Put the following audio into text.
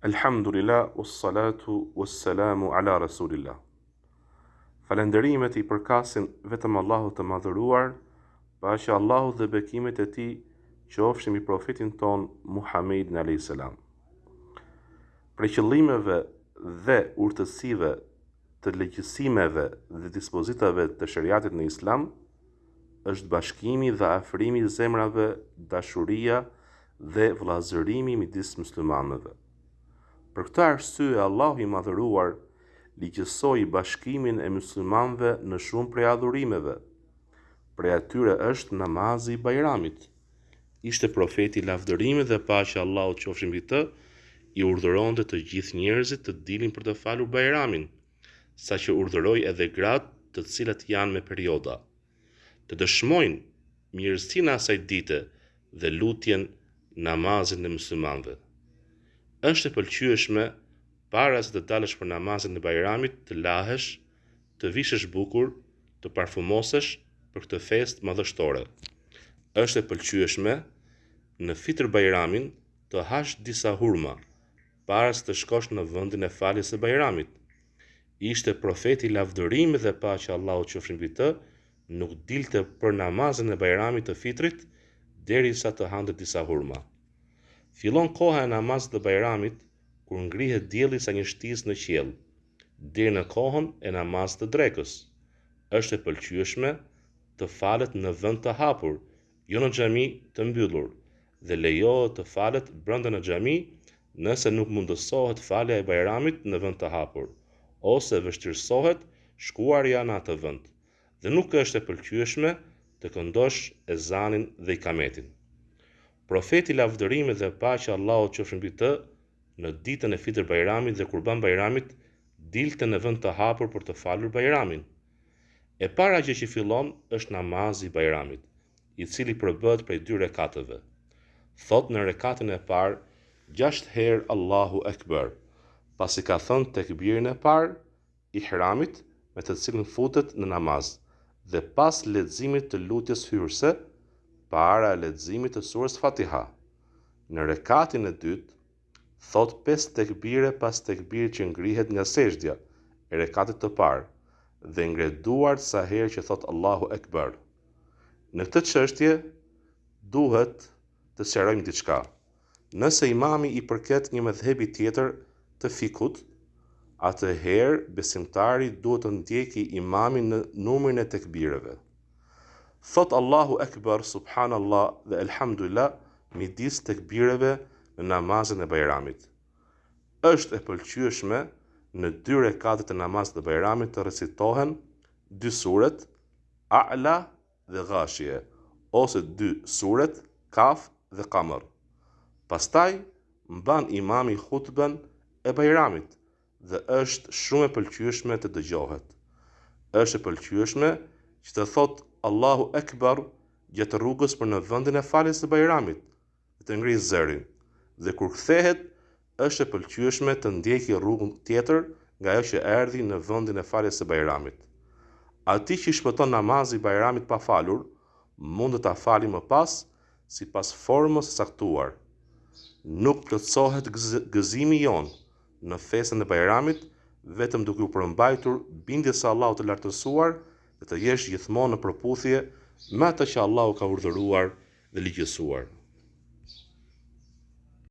Elhamdulillah, us salatu, us salamu ala rasulillah. Falënderimet i përkasin vetëm Allahut të madhëruar, paqja e Allahut dhe bekimet e tij qofshin mbi profetin tonë Muhammedin a.s. Prej qëllimeve dhe urtësive të ligjësimeve dhe dispozitave të sheriatit në islam, është bashkimi dhe afrimi i zemrave, dashuria dhe vëllazërimi midis muslimanëve. Për këtë arsye Allahu i Madhëruar ligjësoi bashkimin e muslimanëve në shumë prej adhurimeve. Prej atyre është namazi i Bajramit. Ishte profeti lavdërimi dhe paqja e Allahut qofshin mbi të, i urdhëronte të gjithë njerëzit të dilin për të falur Bajramin. saqë urdhëroi edhe gratë të cilat janë me perioda, të dëshmojnë mirësinë e asaj dite dhe lutjen, namazin e muslimanëve. Është e pëlqyeshme para se të dalësh për namazin e Bajramit të lahesh, të vishesh bukur, të parfumosesh për këtë festë madhështore. Është e pëlqyeshme në Fitër Bajramin të hash disa hurma, para se të shkosh në vendin e faljes së Bajramit. Ishte Profeti lavdërimi dhe paqja e Allahut qofshin mbi të, nuk dilte për namazin e Bajramit të Fitrit derisa të hante disa hurma. Fillon koha e namazit të Bajramit kur ngrihet dielli sa një shtizë në qiell, deri në kohën e namazit të drekës. Është e pëlqyeshme të falet në vend të hapur, jo në xhami të mbyllur dhe lejohet të falet brenda në xhami nëse nuk mundësohet falja e Bajramit në vend të hapur ose vështirësohet shkuarja në atë vend dhe nuk është e pëlqyeshme të këndosh ezanin dhe ikametin. Profeti lavdërimet dhe paqja e Allahut qofshin mbi të në ditën e Fitër Bajramit dhe Kurban Bajramit dilte në vend të hapur për të falur Bajramin, E para gjë që fillon është namazi i Bajramit, i cili përbëhet prej dy rekateve. Thotë në rekatin e parë gjashtë herë Allahu Ekber, pasi ka thënë tekbirin e parë, ihramit, me të cilin futet në namaz, dhe pas leximit të lutjes hyrëse, para leximit të surës Fatiha. Në rekatin e dytë, thotë pesë tekbire pas tekbirit që ngrihet nga sexhdja e rekatit të parë dhe ngre duart sa herë që thotë Allahu Ekber. Në këtë çështje duhet të sqarojmë diçka. Nëse imami i përket një medhhebi tjetër të fikhut, atëherë besimtari duhet të ndjeki imamin në numrin e tekbireve. Thotë Allahu Ekber, Subhanallah dhe Elhamdulillah midis tekbireve në namazin e Bajramit. Është e pëlqyeshme në dy rekatet e namazit të Bajramit të recitohen dy suret, A'la dhe Ghashije, ose dy suret, Kaf dhe Kamr. Pastaj mban imami hutben e Bajramit, Dhe është shumë e pëlqyeshme të dëgjohet. Është e pëlqyeshme që të thotë Allahu Ekbar gjatë rrugës për në vendin e faljes së Bajramit dhe të ngrijë zërin. Dhe kur kthehet, është e pëlqyeshme të ndjeki rrugë tjetër nga ajo që erdhi në vendin e faljes së Bajramit. Atij që i shpëton namazi i Bajramit pa falur, mundet ta fali më pas sipas formës së caktuar. Nuk plotësohet gëzimi jonë në festën e Bajramit vetëm duke u përmbajtur bindjes së Allahut të Lartësuar dhe të jesh gjithmonë në përputhje me atë që Allahu ka urdhëruar dhe ligjësuar.